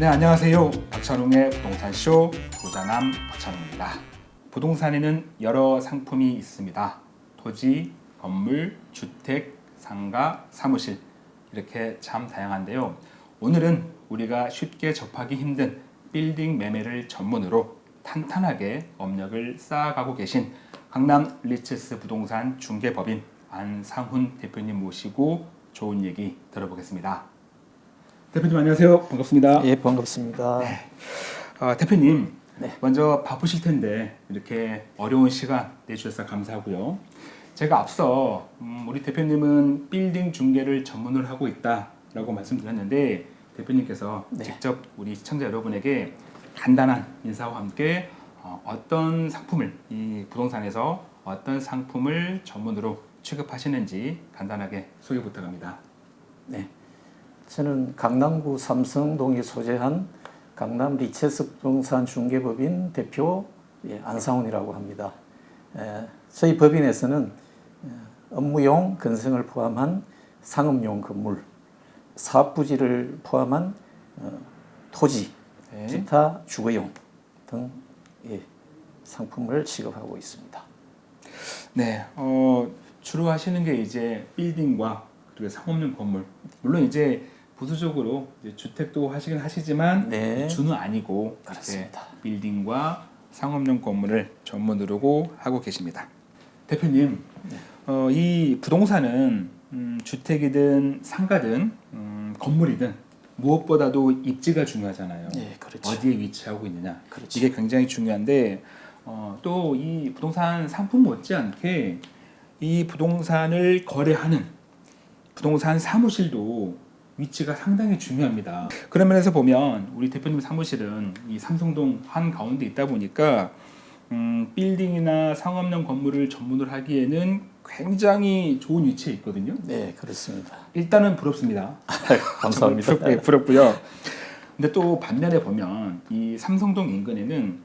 네, 안녕하세요. 박찬웅의 부동산쇼 부자남 박찬웅입니다. 부동산에는 여러 상품이 있습니다. 토지, 건물, 주택, 상가, 사무실 이렇게 참 다양한데요. 오늘은 우리가 쉽게 접하기 힘든 빌딩 매매를 전문으로 탄탄하게 업력을 쌓아가고 계신 강남 리츠스 부동산 중개법인 안상훈 대표님 모시고 좋은 얘기 들어보겠습니다. 대표님 안녕하세요. 반갑습니다. 예, 반갑습니다. 아, 대표님 네. 먼저 바쁘실 텐데 이렇게 어려운 시간 내주셔서 감사하고요. 제가 앞서 음, 우리 대표님은 빌딩 중개를 전문을 하고 있다라고 말씀드렸는데 대표님께서 네. 직접 우리 시청자 여러분에게 간단한 인사와 함께 어, 어떤 상품을 이 부동산에서 어떤 상품을 전문으로 취급하시는지 간단하게 소개 부탁합니다. 네. 저는 강남구 삼성동에 소재한 강남 리체스 부동산 중개법인 대표 예, 안상훈이라고 합니다. 에, 저희 법인에서는 에, 업무용 건성을 포함한 상업용 건물, 사업 부지를 포함한 어, 토지, 네. 기타 주거용 등 예, 상품을 취급하고 있습니다. 네, 어, 주로 하시는 게 이제 빌딩과 그리고 상업용 건물. 물론 이제 부수적으로 주택도 하시긴 하시지만 네. 주는 아니고 그렇습니다. 빌딩과 상업용 건물을 전문으로 하고 계십니다. 대표님, 네. 어, 이 부동산은 음, 주택이든 상가든 음, 건물이든 무엇보다도 입지가 중요하잖아요. 예, 그렇죠. 어디에 위치하고 있느냐. 그렇죠. 이게 굉장히 중요한데 어, 또 이 부동산 상품 못지않게 이 부동산을 거래하는 부동산 사무실도 위치가 상당히 중요합니다. 그런 면에서 보면 우리 대표님 사무실은 이 삼성동 한 가운데 있다 보니까 음, 빌딩이나 상업용 건물을 전문을 하기에는 굉장히 좋은 위치에 있거든요. 네, 그렇습니다. 일단은 부럽습니다. 감사합니다. 부럽, 부럽고요. 근데 또 반면에 보면 이 삼성동 인근에는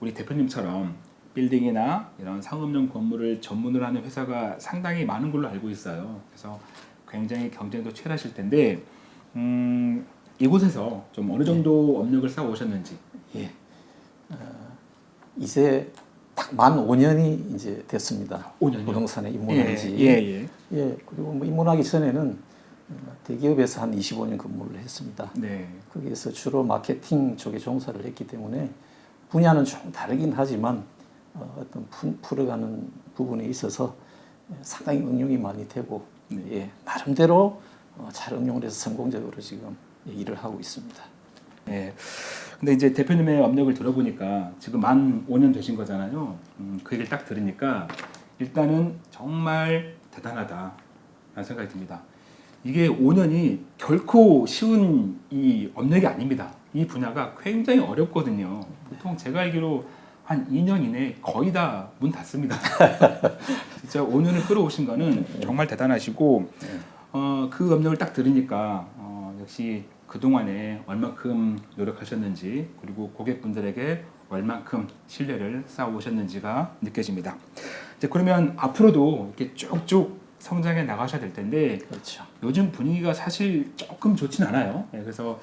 우리 대표님처럼 빌딩이나 이런 상업용 건물을 전문을 하는 회사가 상당히 많은 걸로 알고 있어요. 그래서 굉장히 경쟁도 치열하실 텐데 음, 이곳에서 좀 어느 정도 업력을 쌓아 오셨는지. 예. 어, 이제 딱 만 5년이 이제 됐습니다. 5년이요? 부동산에 입문한 지. 예, 예. 예, 그리고 뭐 입문하기 전에는 어, 대기업에서 한 25년 근무를 했습니다. 네. 거기에서 주로 마케팅 쪽에 종사를 했기 때문에 분야는 좀 다르긴 하지만 어, 어떤 푸, 풀어가는 부분에 있어서 상당히 응용이 많이 되고 네. 예, 나름대로 어, 잘 응용을 해서 성공적으로 지금 일을 하고 있습니다. 네. 근데 이제 대표님의 업력을 들어보니까 지금 만 5년 되신 거잖아요. 음, 그 얘기를 딱 들으니까 일단은 정말 대단하다 라는 생각이 듭니다. 이게 5년이 결코 쉬운 이 업력이 아닙니다. 이 분야가 굉장히 어렵거든요. 보통 제가 알기로 한 2년 이내에 거의 다 문 닫습니다. 진짜 5년을 끌어오신 거는 정말 대단하시고 어, 그 업력을 딱 들으니까 어, 역시 그동안에 얼마큼 노력하셨는지 그리고 고객분들에게 얼마큼 신뢰를 쌓아오셨는지가 느껴집니다. 이제 그러면 앞으로도 이렇게 쭉쭉 성장해 나가셔야 될 텐데 그렇죠. 요즘 분위기가 사실 조금 좋진 않아요. 네, 그래서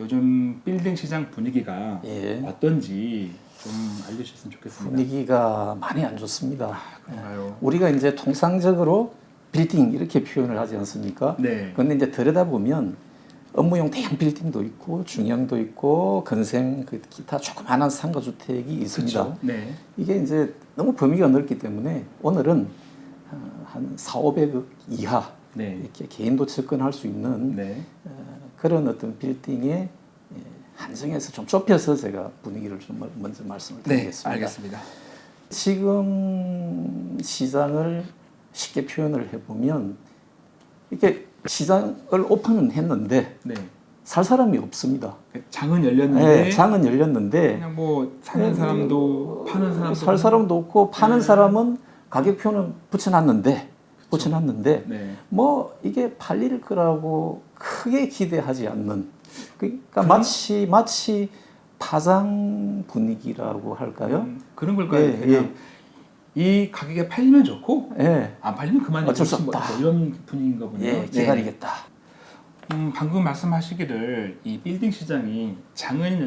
요즘 빌딩 시장 분위기가 예. 어떤지 좀 알려주셨으면 좋겠습니다. 분위기가 많이 안 좋습니다. 아, 그런가요? 우리가 이제 통상적으로 빌딩 이렇게 표현을 하지 않습니까? 네. 그런데 이제 들여다보면 업무용 대형 빌딩도 있고 중형도 있고 건생 그 기타 조그마한 상가 주택이 있습니다. 그렇죠. 네. 이게 이제 너무 범위가 넓기 때문에 오늘은 어, 한 4, 500억 이하 네. 이렇게 개인도 접근할 수 있는 네. 어, 그런 어떤 빌딩에 예, 한정해서 좀 좁혀서 제가 분위기를 좀 먼저 말씀을 네. 드리겠습니다. 알겠습니다. 지금 시장을 쉽게 표현을 해보면 이렇게 시장을 오픈은 했는데 네. 살 사람이 없습니다. 장은 열렸는데 네, 장은 열렸는데 그냥 뭐 사는 사람도 파는 사람도 살 사람도 없고 파는 네. 사람은 가격표는 붙여놨는데 붙여놨는데 네. 뭐 이게 팔릴 거라고 크게 기대하지 않는 그러니까 그럼- 마치 마치 파장 분위기라고 할까요? 음, 그런 걸까요? 예, 그냥 이 가격에 팔리면 좋고 예. 안 팔리면 그만이지 어쩔 수뭐 없다. 이런 분위기인가 보네요. 예, 기다리겠다. 음, 방금 말씀하시기를 이 빌딩 시장이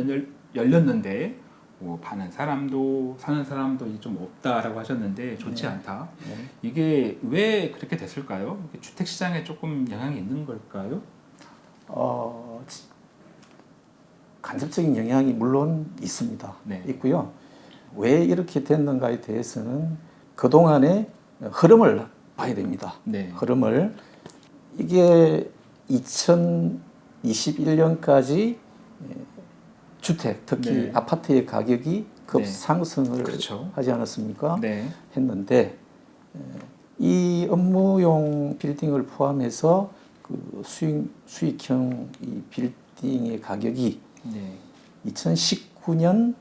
열, 열렸는데 뭐 파는 사람도 사는 사람도 좀 없다라고 하셨는데 좋지 네. 않다. 네. 이게 왜 그렇게 됐을까요? 주택 시장에 조금 영향이 있는 걸까요? 어, 지- 간접적인 영향이 물론 있습니다. 네. 있고요. 왜 이렇게 됐는가에 대해서는 그동안의 흐름을 봐야 됩니다. 네. 흐름을 이게 2021년까지 주택 특히 네. 아파트의 가격이 급 네. 상승을 그렇죠. 하지 않았습니까? 네. 했는데 에, 이 업무용 빌딩을 포함해서 그 수익 수익형 이 빌딩의 가격이 네. 2019년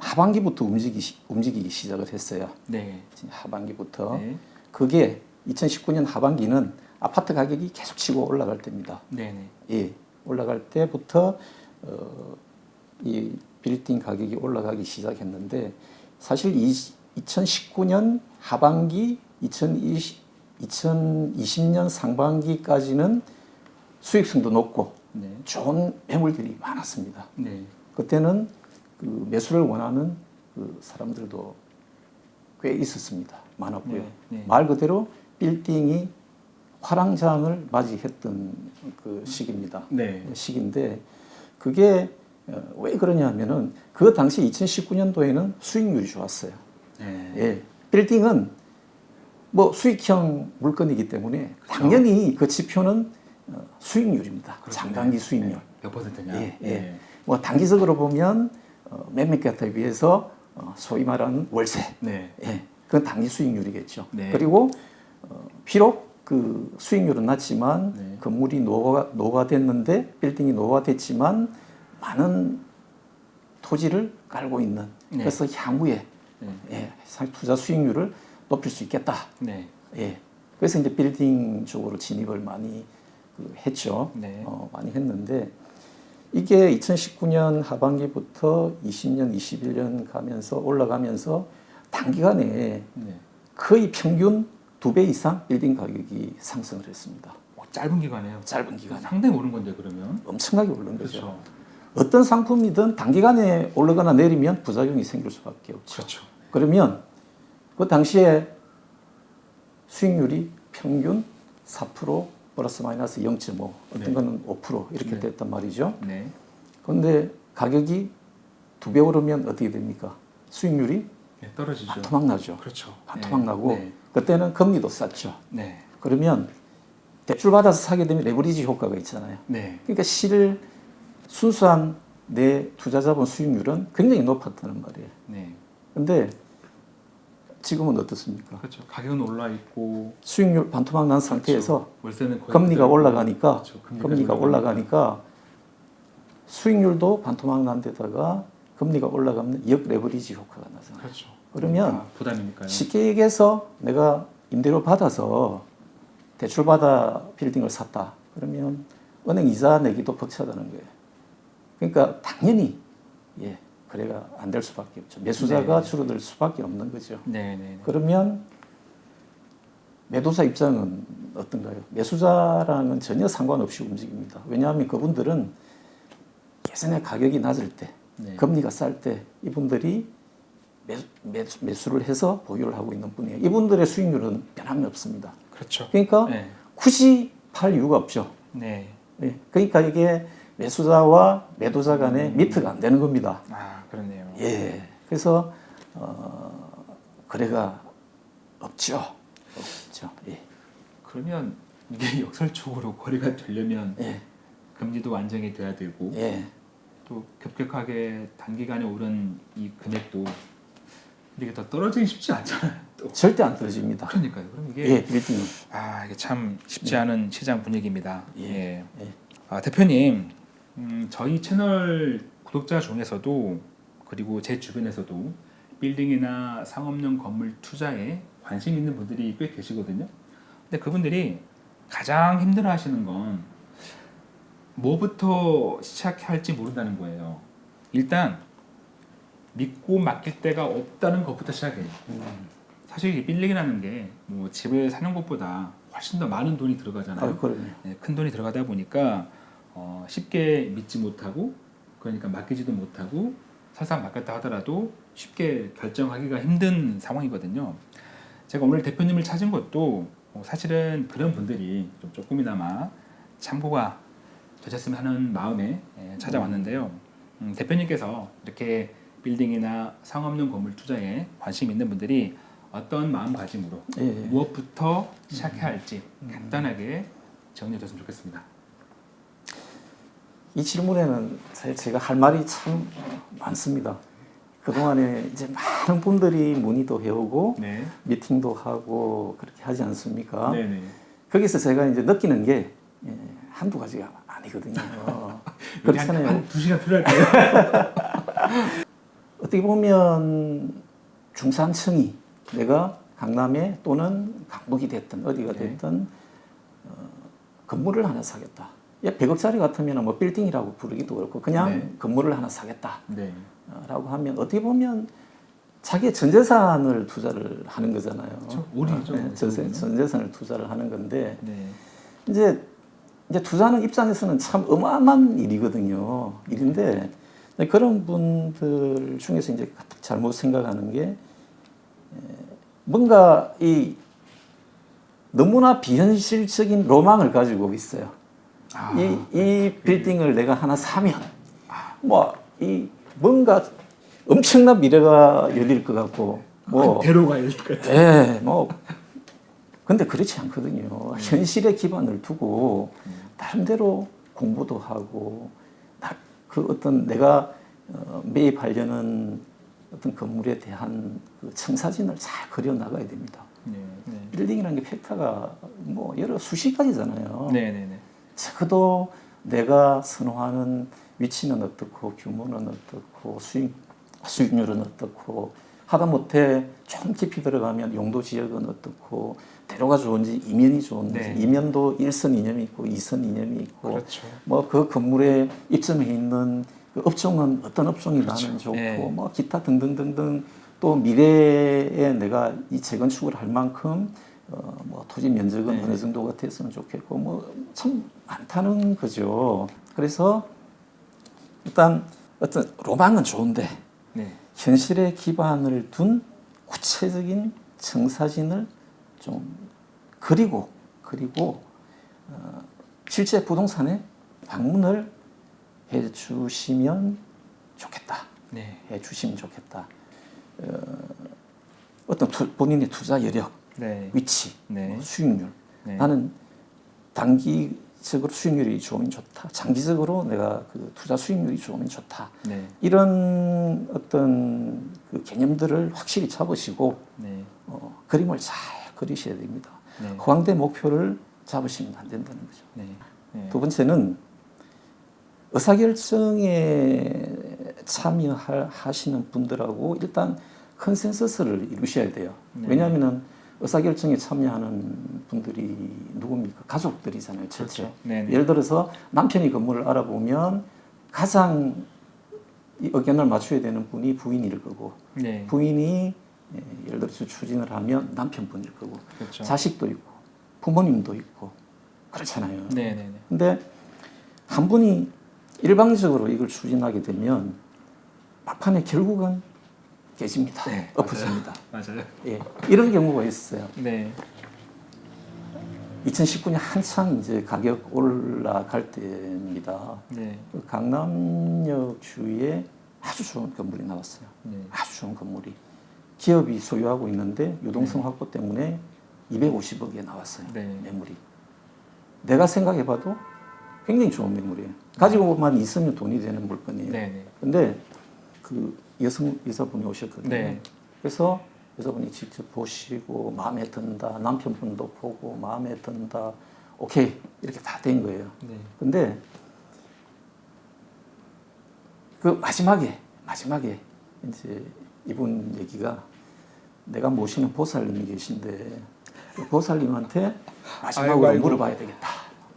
하반기부터 움직이기, 시- 움직이기 시작을 했어요. 네. 하반기부터 네. 그게 2019년 하반기는 아파트 가격이 계속 치고 올라갈 때입니다. 네. 네. 예, 올라갈 때부터 어, 이 빌딩 가격이 올라가기 시작했는데 사실 이 2019년 하반기 2020, 2020년 상반기까지는 수익성도 높고 네. 좋은 매물들이 많았습니다. 네. 그때는 그 매수를 원하는 그 사람들도 꽤 있었습니다. 많았고요. 네, 네. 말 그대로 빌딩이 화랑장을 맞이했던 그 시기입니다. 네. 시기인데 그게 어, 왜 그러냐면은 그 당시 2019년도에는 수익률이 좋았어요. 네. 예. 빌딩은 뭐 수익형 물건이기 때문에 그렇죠. 당연히 그 지표는 어, 수익률입니다. 그렇죠. 장단기 네. 수익률. 네. 몇 퍼센트냐? 예, 예. 네. 뭐 단기적으로 보면 어, 몇몇 개에 비해서 어, 소위 말하는 월세, 네. 예, 그건 단기 수익률이겠죠. 네. 그리고 어, 비록 그 수익률은 낮지만 네. 건물이 노후가, 노후화됐는데 빌딩이 노후화됐지만 많은 토지를 깔고 있는 네. 그래서 향후에 네. 예, 상- 투자 수익률을 높일 수 있겠다. 네. 예. 그래서 이제 빌딩 쪽으로 진입을 많이 그 했죠. 네. 어, 많이 했는데 이게 2019년 하반기부터 20년, 21년 가면서 올라가면서 단기간에 네. 거의 평균 두 배 이상 빌딩 가격이 상승을 했습니다. 어, 짧은 기간에요. 짧은 기간에 상당히 오른 건데 그러면. 엄청나게 오른 거죠. 그렇죠. 어떤 상품이든 단기간에 오르거나 내리면 부작용이 생길 수밖에 없죠. 그렇죠. 그러면 그 당시에 수익률이 평균 4% 플러스 마이너스 0.5 어떤 네. 거는 5% 이렇게 네. 됐단 말이죠. 네. 그런데 가격이 두 배 오르면 어떻게 됩니까? 수익률이 네. 떨어지죠. 반토막 나죠. 그렇죠. 반토막 네. 나고 네. 그때는 금리도 쌌죠. 네. 그러면 대출 받아서 사게 되면 레버리지 효과가 있잖아요. 네. 그러니까 실 순수한 내 투자 자본 수익률은 굉장히 높았다는 말이에요. 네. 근데 지금은 어떻습니까? 그렇죠. 가격은 올라 있고 수익률 반토막 난 상태에서 그렇죠. 월세는 거의 금리가. 올라가니까 그렇죠. 금리가 금리가 올라가니까. 수익률도 반토막 난 데다가 금리가 올라가면 역 레버리지 효과가 나잖아요. 그렇죠. 그러면 그러니까 부담이니까요. 쉽게 얘기해서 내가 임대료 받아서 대출 받아 빌딩을 샀다. 그러면 은행 이자 내기도 벅차다는 거예요. 그러니까 당연히 예 거래가 안 될 수밖에 없죠. 매수자가 네. 줄어들 수밖에 없는 거죠. 네, 네. 네. 그러면 매도사 입장은 어떤가요? 매수자랑은 전혀 상관없이 움직입니다. 왜냐하면 그분들은 예전에 가격이 낮을 때, 네. 금리가 쌀 때 이분들이 매수, 매수, 매수 를 해서 보유를 하고 있는 분이에요. 이분들의 수익률은 변함이 없습니다. 그렇죠. 그러니까 네. 굳이 팔 이유가 없죠. 네. 예. 그러니까 이게 매수자와 매도자 간의 음. 미트가 안 되는 겁니다. 아, 그렇네요. 예. 그래서 어, 거래가 없죠. 없죠. 예. 그러면 이게 역설적으로 거래가 되려면 예. 금리도 안정이 돼야 되고 예. 또 급격하게 단기간에 오른 이 금액도 이게 더 떨어지기 쉽지 않잖아요. 또 절대 안 떨어집니다. 그러니까요. 그럼 이게 예, 빌딩은. 아 이게 참 쉽지 않은 시장 분위기입니다. 예. 예. 예. 아, 대표님, 음, 저희 채널 구독자 중에서도 그리고 제 주변에서도 빌딩이나 상업용 건물 투자에 관심 있는 분들이 꽤 계시거든요. 근데 그분들이 가장 힘들어 하시는 건 뭐부터 시작할지 모른다는 거예요. 일단 믿고 맡길 데가 없다는 것부터 시작해요. 음, 사실 이 빌딩이라는 게 뭐 집을 사는 것보다 훨씬 더 많은 돈이 들어가잖아요. 아. 네, 큰 돈이 들어가다 보니까 어, 쉽게 믿지 못하고 그러니까 맡기지도 못하고 설상 맡겼다 하더라도 쉽게 결정하기가 힘든 상황이거든요. 제가 오늘 대표님을 찾은 것도 어, 사실은 그런 분들이 좀 조금이나마 참고가 되셨으면 하는 마음에 예, 찾아왔는데요. 음, 대표님께서 이렇게 빌딩이나 상업용 건물 투자에 관심 있는 분들이 어떤 마음가짐으로 예, 예. 무엇부터 시작해야 할지 간단하게 정리해 줬으면 좋겠습니다. 이 질문에는 사실 제가 할 말이 참 많습니다. 그동안에 이제 많은 분들이 문의도 해오고 네. 미팅도 하고 그렇게 하지 않습니까? 네네. 거기서 제가 이제 느끼는 게 예, 한두 가지가 아니거든요. 그렇잖아요. 한두 시간 필요할 거예요. 어떻게 보면 중산층이 내가 강남에 또는 강북이 됐든 어디가 네. 됐든 어, 건물을 하나 사겠다. 예, 100억짜리 같으면 뭐 빌딩이라고 부르기도 그렇고 그냥 네. 건물을 하나 사겠다라고 네. 하면 어떻게 보면 자기의 전 재산을 투자를 하는 거잖아요. 올인이죠, 네, 전, 그거는. 전 재산을 투자를 하는 건데 네. 이제 이제 투자하는 입장에서는 참 어마어마한 일이거든요. 일인데 그런 분들 중에서 이제 잘못 생각하는 게 에, 뭔가 이 너무나 비현실적인 로망을 가지고 있어요. 아, 이, 이 빌딩을 내가 하나 사면 뭐 이 뭔가 엄청난 미래가 열릴 것 같고 뭐한 대로가 이럴 것 같아요. 예, 뭐 근데 그렇지 않거든요. 현실에 기반을 두고 나름대로 공부도 하고 나- 그 어떤 내가 어, 매입하려는 어떤 건물에 대한 그 청사진을 잘 그려 나가야 됩니다. 네. 네. 빌딩이라는 게 팩터가 뭐 여러 수십 가지잖아요. 네. 적어도 내가 선호하는 위치는 어떻고 규모는 어떻고 수익 수익률은 어떻고 하다못해 좀 깊이 들어가면 용도 지역은 어떻고 대로가 좋은지 이면이 좋은지 네. 이면도 일선 이념이 있고 이선 이념이 있고 그렇죠. 뭐그 건물에 입점해 있는 그 업종은 어떤 업종이 나는 좋고 네. 뭐 기타 등등등등 또 미래에 내가 이 재건축을 할 만큼 어, 뭐 토지 면적은 네. 어느 정도가 됐으면 좋겠고 뭐 참 많다는 거죠. 그래서 일단 어떤 로망은 좋은데 네. 현실에 기반을 둔 구체적인 청사진을 좀 그리고 그리고 어, 실제 부동산에 방문을 해 주시면 좋겠다. 네. 해 주시면 좋겠다. 어, 어떤 투, 본인의 투자 여력, 네. 위치, 네. 뭐 수익률. 네. 나는 단기적으로 수익률이 좋으면 좋다. 장기적으로 내가 그 투자 수익률이 좋으면 좋다. 네. 이런 어떤 그 개념들을 확실히 잡으시고 네. 어, 그림을 잘 그리셔야 됩니다. 네. 허황된 목표를 잡으시면 안 된다는 거죠. 두 번째는 의사결정에 참여하시는 분들하고 일단 컨센서스를 이루셔야 돼요. 네. 왜냐하면 의사결정에 참여하는 분들이 누굽니까? 가족들이잖아요. 그렇죠. 네. 네. 예를 들어서 남편이 건물을 알아보면 가장 이 의견을 맞춰야 되는 분이 부인일 거고 네. 부인이 예, 예를 들어서 추진을 하면 남편분일 거고 그렇죠. 자식도 있고 부모님도 있고 그렇잖아요. 네. 네. 네. 근데 한 분이 일방적으로 이걸 추진하게 되면 막판에 결국은 깨집니다. 네, 엎어집니다. 맞아요. 예, 이런 경우가 있어요. 네. 2019년 한창 이제 가격 올라갈 때입니다. 네. 그 강남역 주위에 아주 좋은 건물이 나왔어요. 네. 아주 좋은 건물이 기업이 소유하고 있는데 유동성 확보 때문에 250억에 나왔어요. 네. 매물이. 내가 생각해봐도 굉장히 좋은 매물이에요. 가지고만 있으면 돈이 되는 물건이에요. 네. 네. 근데 그 여성 여자분이 오셨거든요. 네. 그래서 여자분이 직접 보시고 마음에 든다. 남편분도 보고 마음에 든다. 오케이 이렇게 다 된 거예요. 네. 근데 그 마지막에 마지막에 이제 이분 얘기가 내가 모시는 보살님이 계신데 그 보살님한테 마지막으로 아이고, 아이고. 물어봐야 되겠다.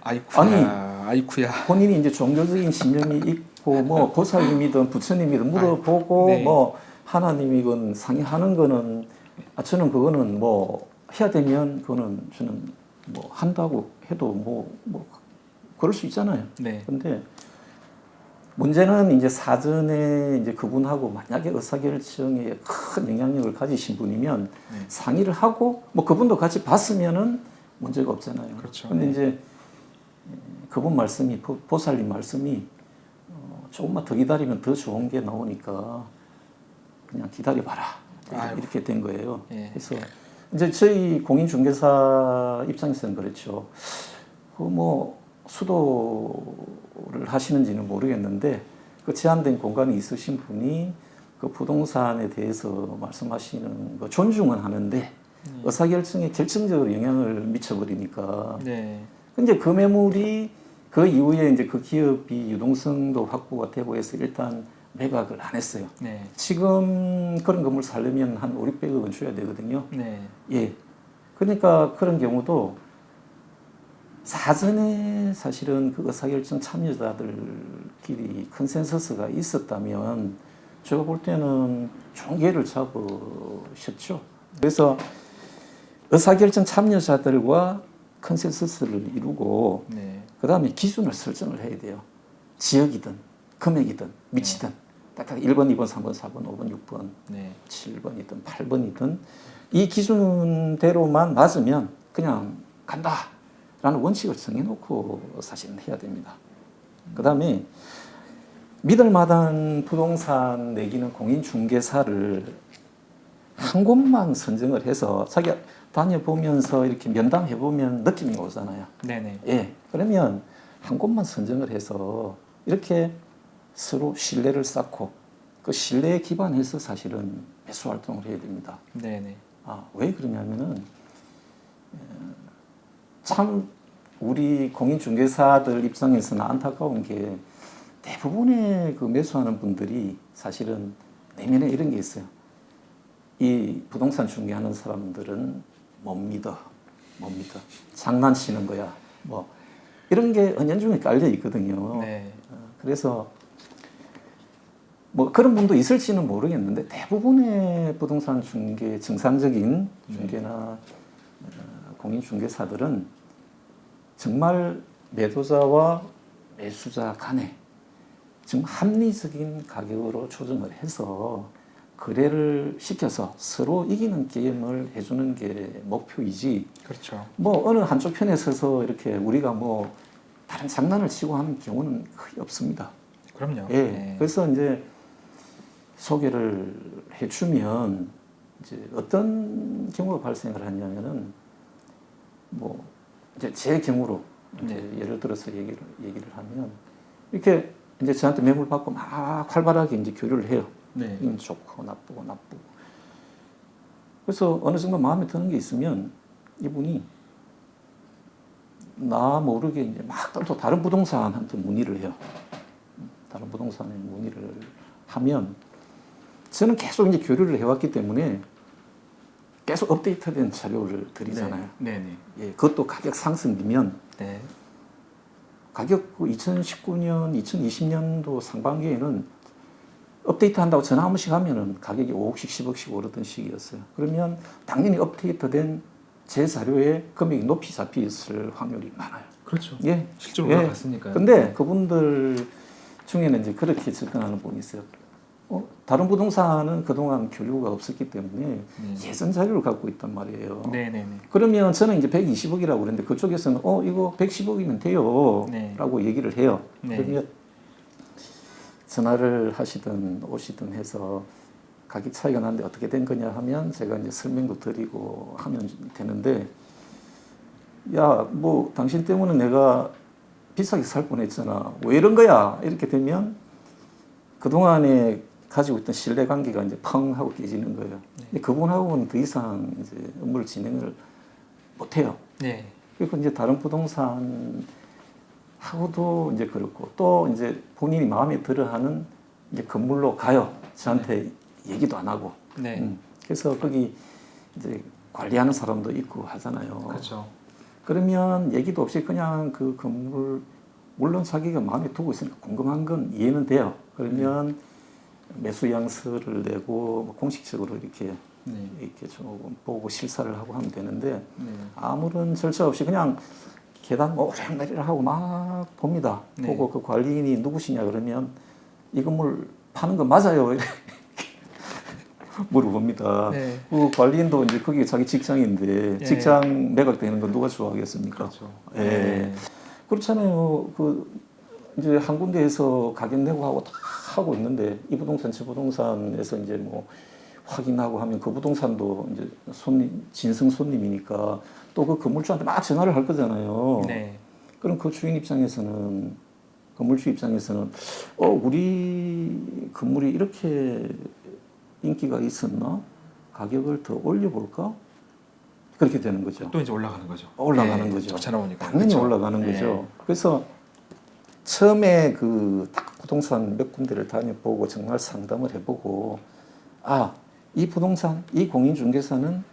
아이쿠야. 아이쿠야. 본인이 이제 종교적인 신념이 뭐 보살님이든 부처님이든 물어보고 네. 뭐 하나님이건 상의하는 거는 아 저는 그거는 뭐 해야 되면 그거는 저는 뭐 한다고 해도 뭐, 뭐 그럴 수 있잖아요. 네. 근데 문제는 이제 사전에 이제 그분하고 만약에 의사결정에 큰 영향력을 가지신 분이면 네. 상의를 하고 뭐 그분도 같이 봤으면은 문제가 없잖아요. 그렇죠. 근데 네. 이제 그분 말씀이 보- 보살님 말씀이 어, 조금만 더 기다리면 더 좋은 게 나오니까 그냥 기다려봐라 아이고. 이렇게 된 거예요. 예. 그래서 이제 저희 공인중개사 입장에서는 그렇죠. 그뭐 수도를 하시는지는 모르겠는데 그 제한된 공간이 있으신 분이 그 부동산에 대해서 말씀하시는 거 존중은 하는데 의사결정에 결정적으로 영향을 미쳐버리니까 네. 근데 그 매물이 그 이후에 이제 그 기업이 유동성도 확보가 되고 해서 일단 매각을 안 했어요. 네. 지금 그런 건물 살려면 한 5, 600억 원 줘야 되거든요. 네. 예. 그러니까 그런 경우도 사전에 사실은 그 의사결정 참여자들끼리 컨센서스가 있었다면 제가 볼 때는 기회를 잡으셨죠. 그래서 의사결정 참여자들과 컨센서스를 이루고 네. 그 다음에 기준을 설정을 해야 돼요. 지역이든 금액이든 위치든 딱딱 1번, 2번, 3번, 4번, 5번, 6번, 네. 7번이든 8번이든 이 기준대로만 맞으면 그냥 간다 라는 원칙을 정해놓고 사실은 해야 됩니다. 그 다음에 믿을 만한 부동산 내기는 공인중개사를 한 곳만 선정을 해서 자기가 다녀보면서 이렇게 면담해보면 느낌이 오잖아요. 네네. 예. 그러면 한 곳만 선정을 해서 이렇게 서로 신뢰를 쌓고 그 신뢰에 기반해서 사실은 매수 활동을 해야 됩니다. 네네. 아, 왜 그러냐면은 에, 참 우리 공인중개사들 입장에서는 안타까운 게 대부분의 그 매수하는 분들이 사실은 내면에 이런 게 있어요. 이 부동산 중개하는 사람들은 못 믿어, 못 믿어, 장난치는 거야, 뭐 이런 게 은연중에 깔려 있거든요. 네. 어, 그래서 뭐 그런 분도 있을지는 모르겠는데 대부분의 부동산 중개 정상적인 중개나 어, 공인 중개사들은 정말 매도자와 매수자 간에 지금 합리적인 가격으로 조정을 해서 거래를 시켜서 서로 이기는 게임을 해주는 게 목표이지 그렇죠. 뭐 어느 한쪽 편에 서서 이렇게 우리가 뭐 다른 장난을 치고 하는 경우는 거의 없습니다. 그럼요. 예. 네. 그래서 이제 소개를 해주면 이제 어떤 경우가 발생을 하냐면은 뭐 이제 제 경우로 이제 네. 예를 들어서 얘기를 얘기를 하면 이렇게 이제 저한테 매물 받고 막 활발하게 이제 교류를 해요. 네. 이건 좋고 나쁘고 나쁘고. 그래서 어느 정도 마음에 드는 게 있으면 이분이 나 모르게 이제 막또 다른 부동산한테 문의를 해요. 다른 부동산에 문의를 하면 저는 계속 이제 교류를 해왔기 때문에 계속 업데이트된 자료를 드리잖아요. 네. 네 네. 예, 그것도 가격 상승이면 네. 가격 2019년, 2020년도 상반기에는 업데이트 한다고 전화 한 번씩 하면은 가격이 5억씩, 10억씩 오르던 시기였어요. 그러면 당연히 업데이트된 제 자료에 금액이 높이 잡혀 있을 확률이 많아요. 그렇죠. 예. 실제로 예. 올라갔으니까요. 근데 그분들 중에는 이제 그렇게 접근하는 분이 있어요. 어, 다른 부동산은 그동안 교류가 없었기 때문에 네. 예전 자료를 갖고 있단 말이에요. 네네네. 그러면 저는 이제 120억이라고 그랬는데 그쪽에서는 어 이거 110억이면 돼요 네. 라고 얘기를 해요 네. 그러면 전화를 하시든 오시든 해서 가격 차이가 나는데 어떻게 된 거냐 하면 제가 이제 설명도 드리고 하면 되는데 야 뭐 당신 때문에 내가 비싸게 살 뻔했잖아. 왜 이런 거야. 이렇게 되면 그동안에 가지고 있던 신뢰관계가 이제 펑 하고 깨지는 거예요. 근데 그분하고는 더 이상 이제 업무를 진행을 못해요. 네. 그리고 이제 다른 부동산 하고도 이제 그렇고 또 이제 본인이 마음에 들어하는 이제 건물로 가요. 저한테 얘기도 안 하고. 네. 음, 그래서 거기 이제 관리하는 사람도 있고 하잖아요. 그렇죠. 그러면 얘기도 없이 그냥 그 건물 물론 자기가 마음에 두고 있으니까 궁금한 건 이해는 돼요. 그러면 매수 양서를 내고 뭐 공식적으로 이렇게 네. 이렇게 조금 보고 실사를 하고 하면 되는데 네. 아무런 절차 없이 그냥 계단 오르락내리락 하고 막 봅니다. 네. 보고 그 관리인이 누구시냐 그러면 이 건물 파는 거 맞아요. 물어봅니다. 네. 그 관리인도 이제 그게 자기 직장인데 예. 직장 매각되는 건 누가 좋아하겠습니까? 그렇죠. 예. 네. 그렇잖아요. 그 이제 한 군데에서 가격 내고 하고 다 하고 있는데 이 부동산 저 부동산에서 이제 뭐 확인하고 하면 그 부동산도 이제 손님 진성 손님이니까 또 그 건물주한테 막 전화를 할 거잖아요. 네. 그럼 그 주인 입장에서는 건물주 입장에서는 어 우리 건물이 이렇게 인기가 있었나 가격을 더 올려볼까 그렇게 되는 거죠. 또 이제 올라가는 거죠. 올라가는 네. 거죠. 나오니까. 당연히 그렇죠? 올라가는 네. 거죠. 그래서 처음에 그 딱 부동산 몇 군데를 다녀보고 정말 상담을 해보고 아 이 부동산 이 공인중개사는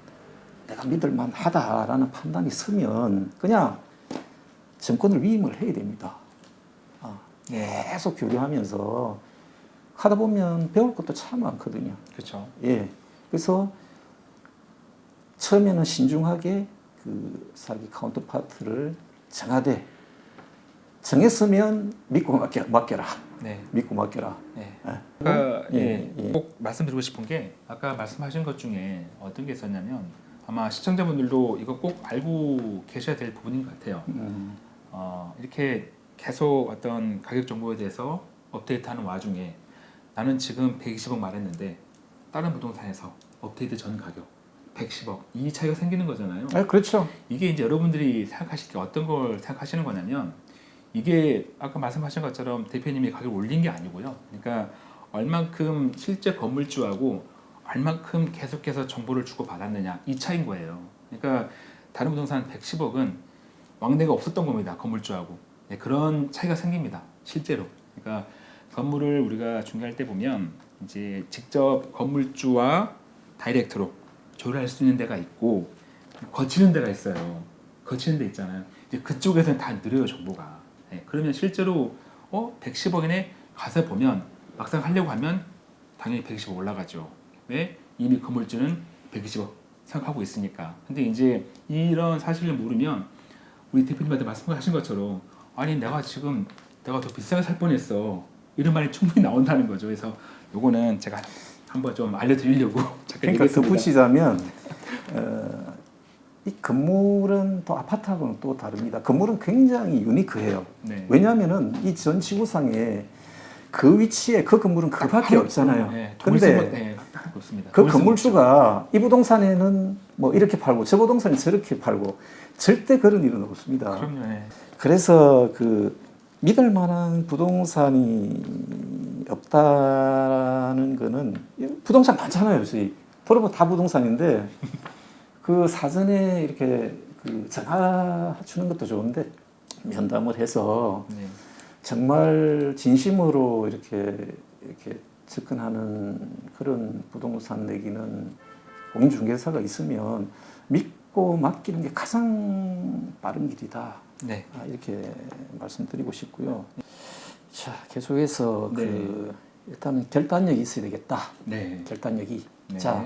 내가 믿을만 하다라는 판단이 서면 그냥 전권을 위임을 해야 됩니다. 아, 네. 계속 교류하면서 하다 보면 배울 것도 참 많거든요. 그렇죠. 예. 그래서 처음에는 신중하게 그 자기 counterpart를 정하되 정했으면 믿고 맡겨, 맡겨라. 네. 믿고 맡겨라. 네. 예. 아까 예, 예, 예. 꼭 말씀드리고 싶은 게 아까 말씀하신 것 중에 어떤 게 있었냐면 아마 시청자분들도 이거 꼭 알고 계셔야 될 부분인 것 같아요. 음, 어, 이렇게 계속 어떤 가격 정보에 대해서 업데이트하는 와중에 나는 지금 120억 말했는데 다른 부동산에서 업데이트 전 가격 110억 이 차이가 생기는 거잖아요. 아, 그렇죠. 이게 이제 여러분들이 생각하실 때 어떤 걸 생각하시는 거냐면 이게 아까 말씀하신 것처럼 대표님이 가격을 올린 게 아니고요. 그러니까 얼만큼 실제 건물주하고 얼만큼 계속해서 정보를 주고 받았느냐 이 차인 거예요. 그러니까 다른 부동산 110억은 왕래가 없었던 겁니다. 건물주하고 네, 그런 차이가 생깁니다. 실제로. 그러니까 건물을 우리가 중개할 때 보면 이제 직접 건물주와 다이렉트로 조율할 수 있는 데가 있고 거치는 데가 있어요. 거치는 데 있잖아요. 이제 그쪽에서는 다 느려요 정보가. 예, 그러면 실제로 어 110억이네 가서 보면 막상 하려고 하면 당연히 120억 올라가죠. 왜 이미 건물주는 120억 생각하고 있으니까. 근데 이제 이런 사실을 모르면 우리 대표님한테 말씀하신 것처럼 아니 내가 지금 내가 더 비싸게 살 뻔했어 이런 말이 충분히 나온다는 거죠. 그래서 요거는 제가 한번 좀 알려드리려고 그러니까. 덧붙이자면 어, 이 건물은 또 아파트하고는 또 다릅니다. 건물은 굉장히 유니크해요. 네. 왜냐하면은 이 전 지구상에 그 위치에 그 건물은 그밖에 없잖아요. 네, 근데 돌 네. 그 건물주가 이 부동산에는 뭐 이렇게 팔고 저 부동산에 저렇게 팔고 절대 그런 일은. 없습니다. 그럼요. 네. 그래서 그 믿을 만한 부동산이 없다는 거는 부동산 많잖아요. 저희 돌아보면 다 부동산인데 그 사전에 이렇게 그 전화 주는 것도 좋은데 면담을 해서 네. 정말 진심으로 이렇게 이렇게 접근하는 그런 부동산 내기는 공인중개사가 있으면 믿고 맡기는 게 가장 빠른 길이다. 네. 아, 이렇게 말씀드리고 싶고요. 자, 계속해서 네. 그 일단은 결단력이 있어야 되겠다. 네. 결단력이. 네. 자,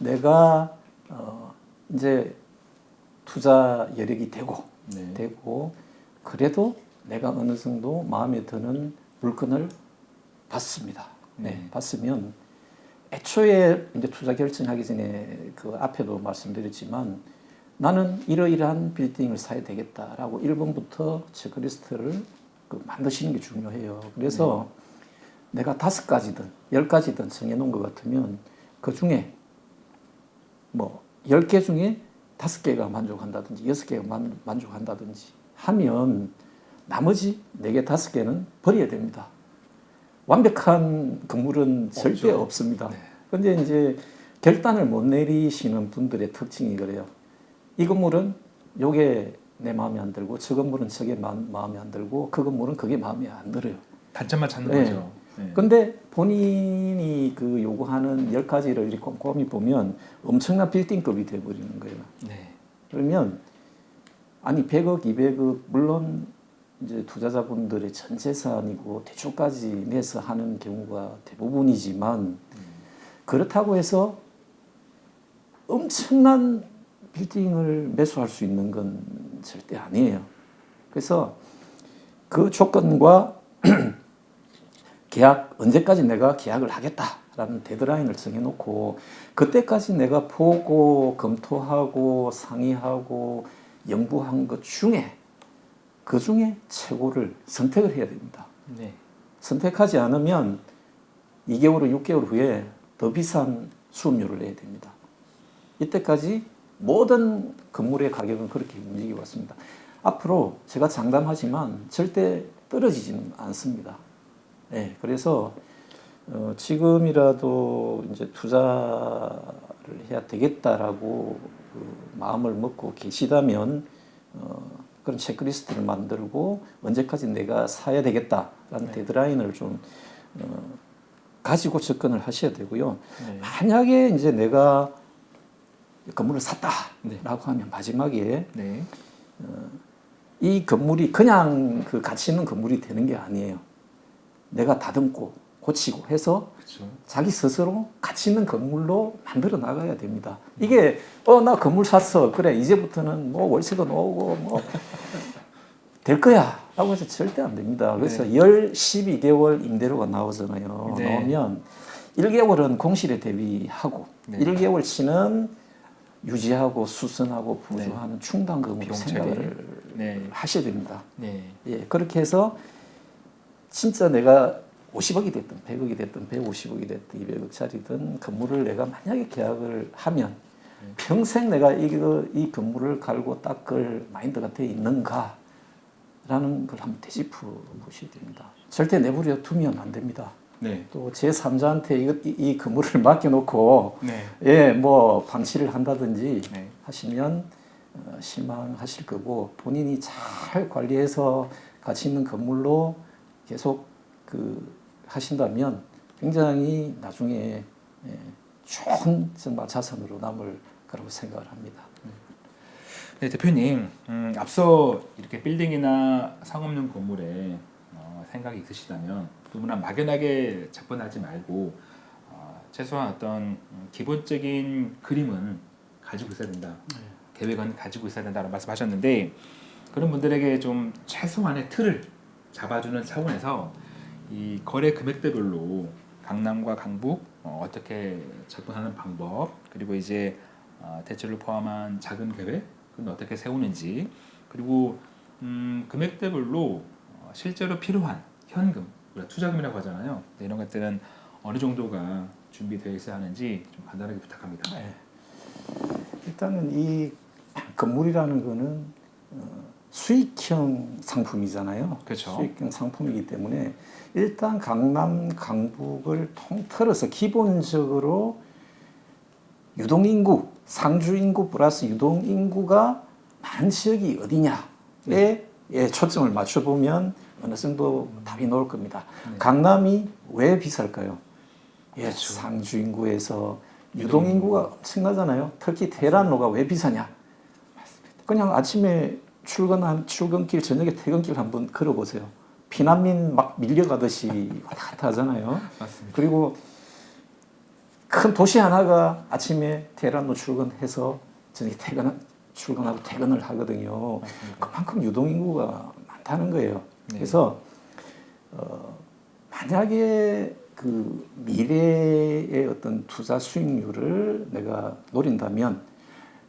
내가 어, 이제 투자 여력이 되고 네. 되고 그래도 내가 어느 정도 마음에 드는 물건을 받습니다. 네, 네. 받으면 애초에 이제 투자 결정하기 전에 그 앞에도 말씀드렸지만 나는 이러이러한 빌딩을 사야 되겠다라고 1번부터 체크리스트를 그 만드시는 게 중요해요. 그래서 내가 다섯 가지든 열 가지든 정해놓은 것 같으면 그 중에 뭐 열개 중에 다섯 개가 만족한다든지 여섯 개가 만, 만족한다든지 하면 나머지 네개 다섯 개는 버려야 됩니다. 완벽한 건물은 절대 없죠. 없습니다. 네. 근데 이제 결단을 못 내리시는 분들의 특징이 그래요. 이 건물은 요게 내 마음에 안 들고 저 건물은 저게 마, 마음에 안 들고 그 건물은 그게 마음에 안 들어요. 단점만 찾는 네. 거죠. 네. 근데 본인이 그 요구하는 열 가지를 이렇게 꼼꼼히 보면 엄청난 빌딩급이 돼버리는 거예요. 네. 그러면 아니 100억, 200억 물론 이제 투자자분들의 전 재산이고 대출까지 내서 하는 경우가 대부분이지만 그렇다고 해서 엄청난 빌딩을 매수할 수 있는 건 절대 아니에요. 그래서 그 조건과 계약 언제까지 내가 계약을 하겠다라는 데드라인을 정해놓고 그때까지 내가 보고 검토하고 상의하고 연구한 것 중에 그 중에 최고를 선택을 해야 됩니다. 네. 선택하지 않으면 2개월 후 6개월 후에 더 비싼 수업료를 내야 됩니다. 이때까지 모든 건물의 가격은 그렇게 움직여 왔습니다. 앞으로 제가 장담하지만 절대 떨어지지는 않습니다. 네, 그래서 어, 지금이라도 이제 투자를 해야 되겠다라고 그 마음을 먹고 계시다면 어, 그런 체크리스트를 만들고 언제까지 내가 사야 되겠다라는 네. 데드라인을 좀 어, 가지고 접근을 하셔야 되고요. 네. 만약에 이제 내가 건물을 네. 샀다라고 하면 마지막에 네. 이 건물이 그냥 그 가치 있는 건물이 되는 게 아니에요. 내가 다듬고 고치고 해서 그렇죠. 자기 스스로 가치 있는 건물로 만들어 나가야 됩니다. 이게 어 나 건물 샀어 그래 이제부터는 뭐 월세도 나오고 뭐 될 거야 라고 해서 절대 안 됩니다. 그래서 열 12개월 임대료가 나오잖아요. 네. 나오면 1개월은 공실에 대비하고 네. 1개월치는 유지하고 수선하고 보조하는 충당금으로 비용 생각을. 네. 하셔야 됩니다. 네. 예, 그렇게 해서 진짜 내가 50억이 됐든 100억이 됐든 150억이 됐든 200억짜리든 건물을 내가 만약에 계약을 하면 평생 내가 이거 이 건물을 갈고 닦을 마인드가 돼 있는가 라는 걸 한번 되짚어 보셔야 됩니다. 절대 내버려 두면 안 됩니다. 네. 또 제 3자한테 이, 이, 이 건물을 맡겨놓고 네. 예, 뭐 방치를 한다든지 네. 하시면 어, 실망하실 거고 본인이 잘 관리해서 가치 있는 건물로 계속 그 하신다면 굉장히 나중에 예, 좋은 정말 자산으로 남을 거라고 생각을 합니다. 네, 대표님, 음, 앞서 이렇게 빌딩이나 상업용 건물에 어, 생각이 있으시다면 누구나 막연하게 접근하지 말고 어, 최소한 어떤 음, 기본적인 그림은 가지고 있어야 된다. 계획은 가지고 있어야 된다는 말씀하셨는데 그런 분들에게 좀 최소한의 틀을 잡아주는 차원에서 이 거래 금액대별로 강남과 강북 어, 어떻게 접근하는 방법 그리고 이제 어, 대출을 포함한 작은 계획은 어떻게 세우는지 그리고 음, 금액대별로 어, 실제로 필요한 현금 우리가 투자금이라고 하잖아요 네, 이런 것들은 어느 정도가 준비되어 있어야 하는지 좀 간단하게 부탁합니다. 네. 일단은 이 건물이라는 거는 어, 수익형 상품이잖아요. 그렇죠. 수익형 상품이기 때문에 일단 강남, 강북을 통틀어서 기본적으로 유동인구, 상주인구 플러스 유동인구가 많은 지역이 어디냐에 네. 예, 초점을 맞춰보면 어느 정도 답이 나올 겁니다. 네. 강남이 왜 비쌀까요? 예, 그렇죠. 상주인구에서 유동인구가 엄청나잖아요. 특히 테란로가 왜 비싸냐? 그냥 아침에 출근한 출근길 저녁에 퇴근길 한번 걸어보세요. 피난민 막 밀려가듯이 왔다 갔다 하잖아요. 맞습니다. 그리고 큰 도시 하나가 아침에 테란로 출근해서 저녁에 퇴근 출근하고 퇴근을 하거든요. 맞습니다. 그만큼 유동인구가 많다는 거예요. 네. 그래서 어, 만약에 그 미래의 어떤 투자 수익률을 내가 노린다면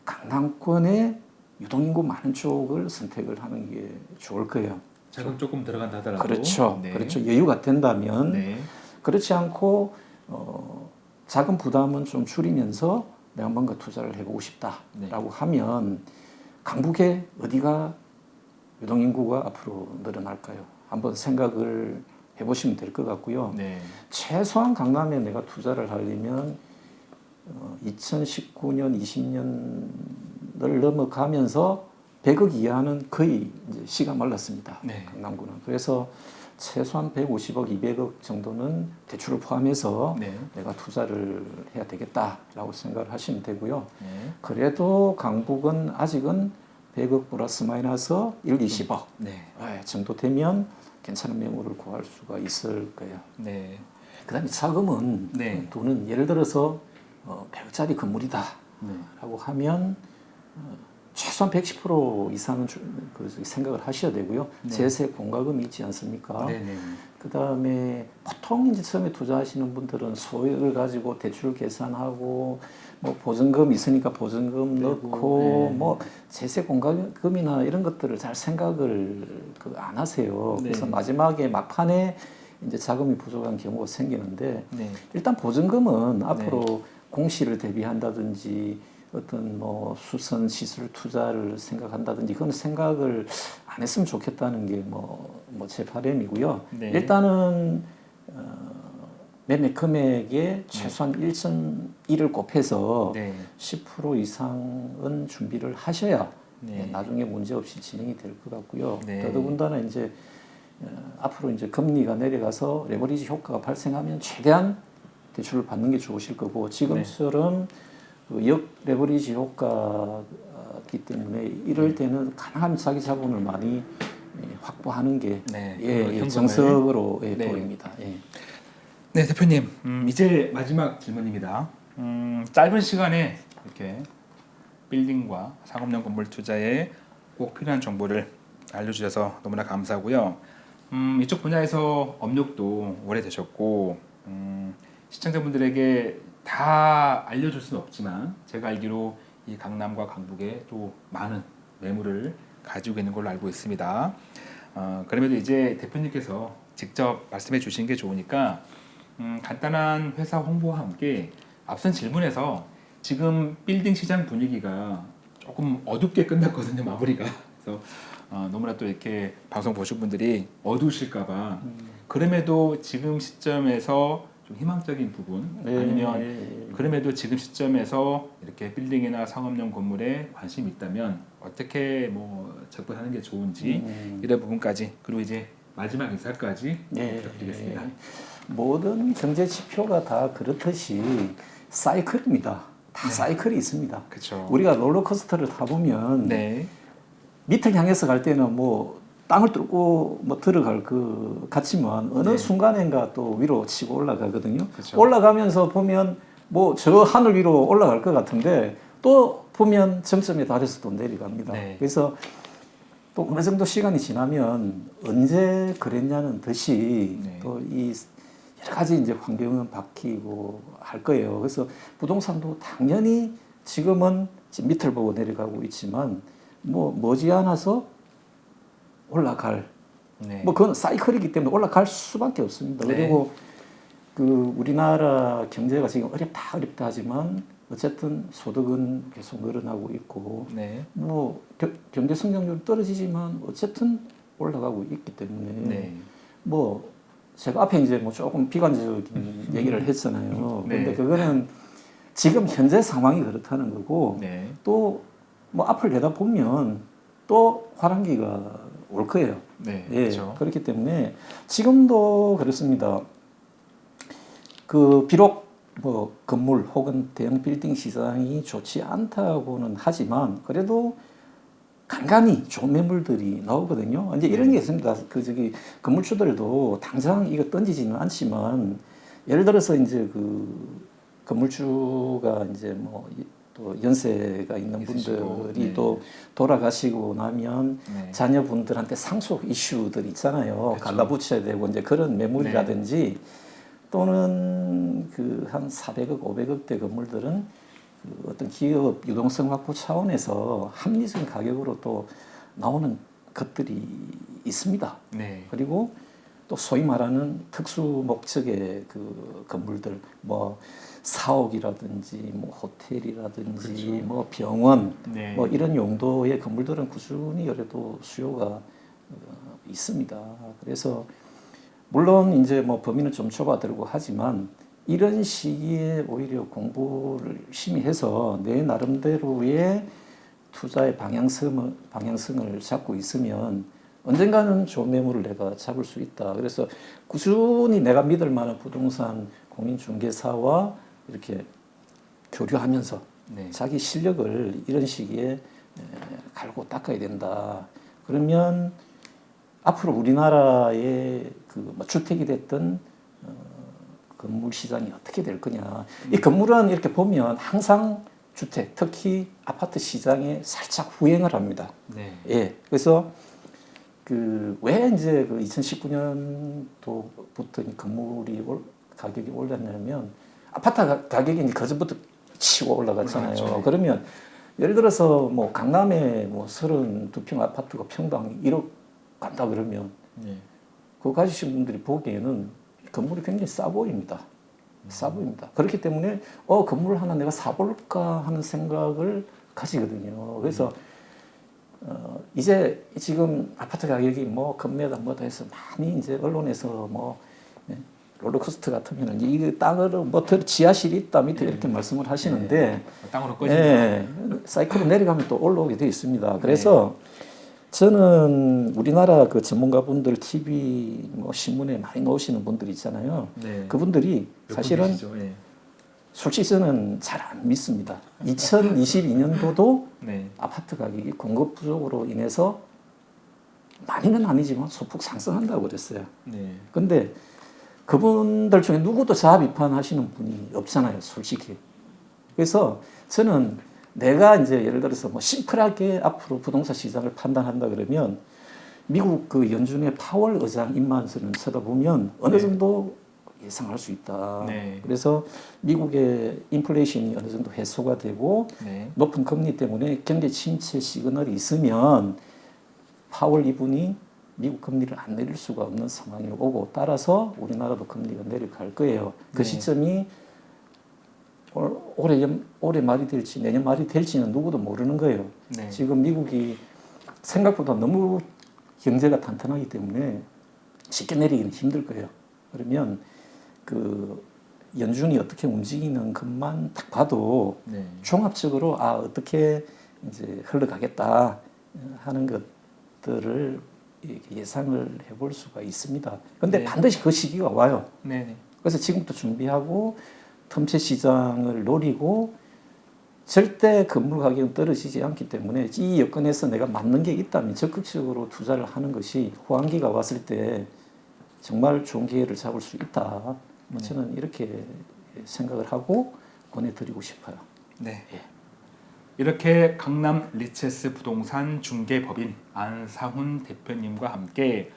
강남권의 유동인구 많은 쪽을 선택을 하는 게 좋을 거예요. 자금 조금 들어간다 하더라도 그렇죠. 네. 그렇죠. 여유가 된다면 네. 그렇지 않고 어, 자금 부담은 좀 줄이면서 내가 뭔가 투자를 해보고 싶다라고 네. 하면 강북에 어디가 유동인구가 앞으로 늘어날까요? 한번 생각을 해보시면 될 것 같고요. 네. 최소한 강남에 내가 투자를 하려면 어, 2019년, 20년 을 넘어가면서 100억 이하는 거의 이제 시가 말랐습니다. 네. 강남구는. 그래서 최소한 150억, 200억 정도는 대출을 포함해서 네. 내가 투자를 해야 되겠다라고 생각을 하시면 되고요. 네. 그래도 강북은 아직은 100억 플러스 마이너스 1, 20억 네. 예, 정도 되면 괜찮은 매물을 구할 수가 있을 거예요. 네. 그 다음에 자금은 네. 돈은 예를 들어서 어, 100억짜리 건물이다 네. 하면 어, 최소한 110% 이상은 주- 그 생각을 하셔야 되고요. 네. 제세 공과금이 있지 않습니까? 네네. 그 다음에 보통 이제 처음에 투자하시는 분들은 소액을 가지고 대출 계산하고 뭐 보증금 있으니까 보증금 빼고, 넣고 네. 뭐 제세 공과금이나 이런 것들을 잘 생각을 그 안 하세요. 네. 그래서 마지막에 막판에 이제 자금이 부족한 경우가 생기는데 네. 일단 보증금은 앞으로 공시를 대비한다든지 어떤 뭐 수선 시술 투자를 생각한다든지 그건 생각을 안 했으면 좋겠다는 게 뭐 뭐제 바람이고요. 네. 일단은 어, 매매 금액의 최소한 1.1을 곱해서 네. 10% 이상은 준비를 하셔야 네. 나중에 문제 없이 진행이 될 것 같고요. 네. 더더군다나 이제 어, 앞으로 이제 금리가 내려가서 레버리지 효과가 발생하면 최대한 대출을 받는 게 좋으실 거고 지금처럼 그 역 레버리지 효과기 때문에 이럴 네. 때는 가능한 자기 자본을 많이 예, 확보하는 게 네. 예, 그 예. 정석으로 예, 네. 보입니다. 예. 네, 대표님. 음, 이제 마지막 질문입니다. 음, 짧은 시간에 이렇게 빌딩과 상업용 건물 투자에 꼭 필요한 정보를 알려주셔서 너무나 감사하고요. 음, 이쪽 분야에서 업력도 오래되셨고 음, 시청자분들에게 다 알려줄 수는 없지만 제가 알기로 이 강남과 강북에 또 많은 매물을 가지고 있는 걸로 알고 있습니다. 어, 그럼에도 이제 대표님께서 직접 말씀해 주신 게 좋으니까 음, 간단한 회사 홍보와 함께 앞선 질문에서 지금 빌딩 시장 분위기가 조금 어둡게 끝났거든요 마무리가. 그래서 어, 너무나 또 이렇게 방송 보신 분들이 어두우실까봐. 그럼에도 지금 시점에서 좀 희망적인 부분 예, 아니면 예, 예. 그럼에도 지금 시점에서 이렇게 빌딩이나 상업용 건물에 관심이 있다면 어떻게 뭐 접근하는 게 좋은지 음. 이런 부분까지 그리고 이제 마지막 인사까지 예, 부탁드리겠습니다. 예. 모든 경제 지표가 다 그렇듯이 사이클입니다. 다 사이클이 있습니다. 그렇죠. 우리가 롤러코스터를 타보면 네. 밑을 향해서 갈 때는 뭐 땅을 뚫고 뭐 들어갈 그 같지만 어느 네. 순간인가 또 위로 치고 올라가거든요. 그쵸. 올라가면서 보면 뭐 저 하늘 위로 올라갈 것 같은데 또 보면 점점에 달해서 또 내려갑니다. 네. 그래서 또 어느 정도 시간이 지나면 언제 그랬냐는 듯이 네. 또이 여러 가지 이제 환경은 바뀌고 할 거예요. 그래서 부동산도 당연히 지금은 지금 밑을 보고 내려가고 있지만 뭐 머지않아서 올라갈 네. 뭐 그건 사이클이기 때문에 올라갈 수밖에 없습니다. 네. 그리고 그 우리나라 경제가 지금 어렵다 어렵다 하지만 어쨌든 소득은 계속 늘어나고 있고 네. 뭐 겨- 경제 성장률 떨어지지만 어쨌든 올라가고 있기 때문에 네. 뭐 제가 앞에 이제 뭐 조금 비관적인 얘기를 했잖아요. 네. 근데 그거는 지금 현재 상황이 그렇다는 거고 네. 또뭐 앞을 내다 보면 또 화랑기가 올 거예요. 네. 예, 그렇죠. 그렇기 때문에 지금도 그렇습니다. 그 비록 뭐 건물 혹은 대형 빌딩 시장이 좋지 않다고는 하지만 그래도 간간히 좋은 매물들이 나오거든요. 이제 이런 게 있습니다. 그 저기 건물주들도 당장 이거 던지지는 않지만 예를 들어서 이제 그 건물주가 이제 뭐 또 연세가 있는 있으시고, 분들이 네. 또 돌아가시고 나면 네. 자녀분들한테 상속 이슈들 있잖아요. 그쵸. 갈라붙여야 되고 이제 그런 매물이라든지 또는 그 한 400억, 500억대 건물들은 그 어떤 기업 유동성 확보 차원에서 합리적인 가격으로 또 나오는 것들이 있습니다. 네. 그리고 또 소위 말하는 특수 목적의 그 건물들 뭐 사옥이라든지 뭐 호텔이라든지 그렇죠. 뭐 병원 네. 뭐 이런 용도의 건물들은 꾸준히 그래도 수요가 어, 있습니다. 그래서 물론 이제 뭐 범위는 좀 좁아들고 하지만 이런 시기에 오히려 공부를 열심히 해서 내 나름대로의 투자의 방향성을 방향성을 잡고 있으면 언젠가는 좋은 매물을 내가 잡을 수 있다. 그래서 꾸준히 내가 믿을 만한 부동산 공인중개사와 이렇게 교류하면서 네. 자기 실력을 이런 시기에 에, 갈고 닦아야 된다. 그러면 앞으로 우리나라의 그뭐 주택이 됐든 어, 건물 시장이 어떻게 될 거냐. 이 건물은 이렇게 보면 항상 주택, 특히 아파트 시장에 살짝 후행을 합니다. 네. 예. 그래서 그 왜 이제 그 2019년도부터 건물이 올, 가격이 올랐냐면 아파트 가- 가격이 이제 그전부터 치고 올라갔잖아요. 올라갔죠. 그러면 예를 들어서 뭐 강남에 뭐 32평 아파트가 평당 1억 간다 그러면 네. 그거 가지신 분들이 보기에는 건물이 굉장히 싸 보입니다. 싸 보입니다. 그렇기 때문에 어 건물 하나 내가 사볼까 하는 생각을 가지거든요. 그래서 어, 이제 지금 아파트 가격이 뭐 금매다 뭐다 해서 많이 이제 언론에서 뭐 예, 롤러코스터 같으면 이 땅으로 뭐더 지하실이 있다 밑에 이렇게 말씀을 하시는데 땅으로 꺼진다. 예, 사이클로 내려가면 또 올라오게 되어 있습니다. 그래서 저는 우리나라 그 전문가분들 TV 뭐 신문에 많이 나오시는 분들 있잖아요. 네. 그분들이 몇 사실은? 예. 솔직히 저는 잘 안 믿습니다. 2022년도도 네. 아파트 가격이 공급 부족으로 인해서 많이는 아니지만 소폭 상승한다고 그랬어요. 네. 근데 그분들 중에 누구도 자아 비판하시는 분이 없잖아요, 솔직히. 그래서 저는 내가 이제 예를 들어서 뭐 심플하게 앞으로 부동산 시장을 판단한다 그러면 미국 그 연준의 파월 의장 입만서는 쳐다보면 어느 네. 정도 예상할 수 있다. 네. 그래서 미국의 인플레이션이 어느 정도 해소가 되고 네. 높은 금리 때문에 경제 침체 시그널이 있으면 파월 이분이 미국 금리를 안 내릴 수가 없는 상황이 오고 따라서 우리나라도 금리가 내려갈 거예요. 그 네. 시점이 올- 올해 연- 올해 말이 될지 내년 말이 될지는 누구도 모르는 거예요. 네. 지금 미국이 생각보다 너무 경제가 탄탄하기 때문에 쉽게 내리기는 힘들 거예요. 그러면 그 연준이 어떻게 움직이는 것만 딱 봐도 네. 종합적으로 아 어떻게 이제 흘러가겠다 하는 것들을 예상을 해볼 수가 있습니다. 근데 네. 반드시 그 시기가 와요. 네. 네. 그래서 지금부터 준비하고 틈새 시장을 노리고 절대 건물 가격은 떨어지지 않기 때문에 이 여건에서 내가 맞는 게 있다면 적극적으로 투자를 하는 것이 호황기가 왔을 때 정말 좋은 기회를 잡을 수 있다. 뭐 저는 이렇게 생각을 하고 권해드리고 싶어요. 네. 예. 이렇게 강남 리체스 부동산 중개법인 안상훈 대표님과 함께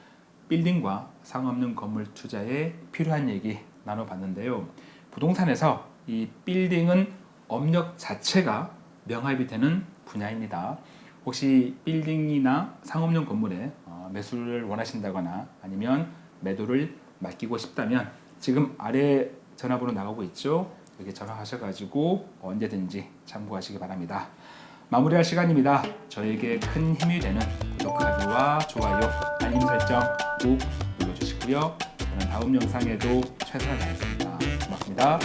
빌딩과 상업용 건물 투자에 필요한 얘기 나눠봤는데요. 부동산에서 이 빌딩은 업력 자체가 명합이 되는 분야입니다. 혹시 빌딩이나 상업용 건물에 어, 매수를 원하신다거나 아니면 매도를 맡기고 싶다면 지금 아래 전화번호 나가고 있죠. 여기 전화하셔가지고 언제든지 참고하시기 바랍니다. 마무리할 시간입니다. 저에게 큰 힘이 되는 구독하기와 좋아요, 알림 설정 꼭 눌러주시고요. 저는 다음 영상에도 최선을 다하겠습니다. 고맙습니다.